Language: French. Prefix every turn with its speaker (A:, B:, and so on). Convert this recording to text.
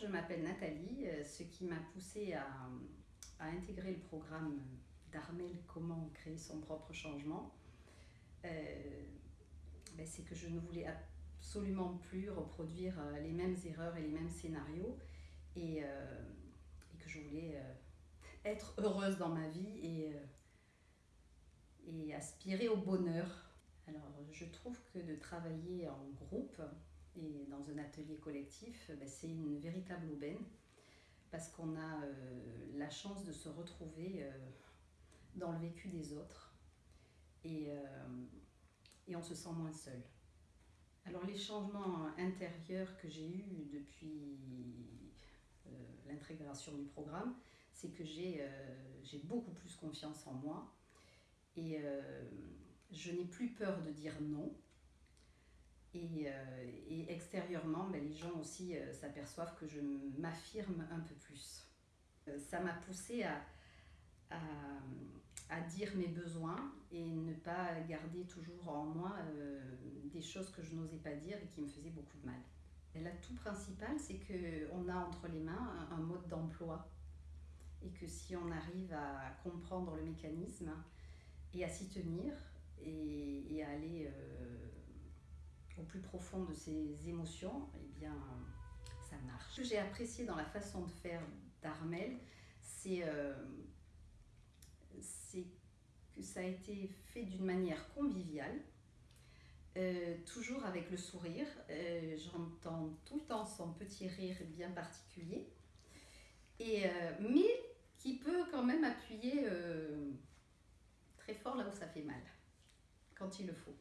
A: je m'appelle Nathalie. Euh, ce qui m'a poussée à, intégrer le programme d'Armel Comment créer son propre changement, euh, ben, c'est que je ne voulais absolument plus reproduire euh, les mêmes erreurs et les mêmes scénarios et, que je voulais être heureuse dans ma vie et aspirer au bonheur. Alors je trouve que de travailler en groupe, et dans un atelier collectif, ben, c'est une véritable aubaine parce qu'on a euh, la chance de se retrouver euh, dans le vécu des autres. Et, euh, et on se sent moins seul. Alors les changements intérieurs que j'ai eus depuis l'intégration du programme, c'est que j'ai beaucoup plus confiance en moi. Et je n'ai plus peur de dire non et, euh, et extérieurement, ben, les gens aussi euh, s'aperçoivent que je m'affirme un peu plus. Euh, ça m'a poussé à, dire mes besoins et ne pas garder toujours en moi des choses que je n'osais pas dire et qui me faisaient beaucoup de mal. L'atout principal, c'est qu'on a entre les mains un, mode d'emploi et que si on arrive à comprendre le mécanisme et à s'y tenir et, à aller plus profond de ses émotions, eh bien, ça marche. Ce que j'ai apprécié dans la façon de faire d'Armel, c'est euh, que ça a été fait d'une manière conviviale, euh, toujours avec le sourire. Euh, j'entends tout le temps son petit rire bien particulier, et, mais qui peut quand même appuyer très fort là où ça fait mal, quand il le faut.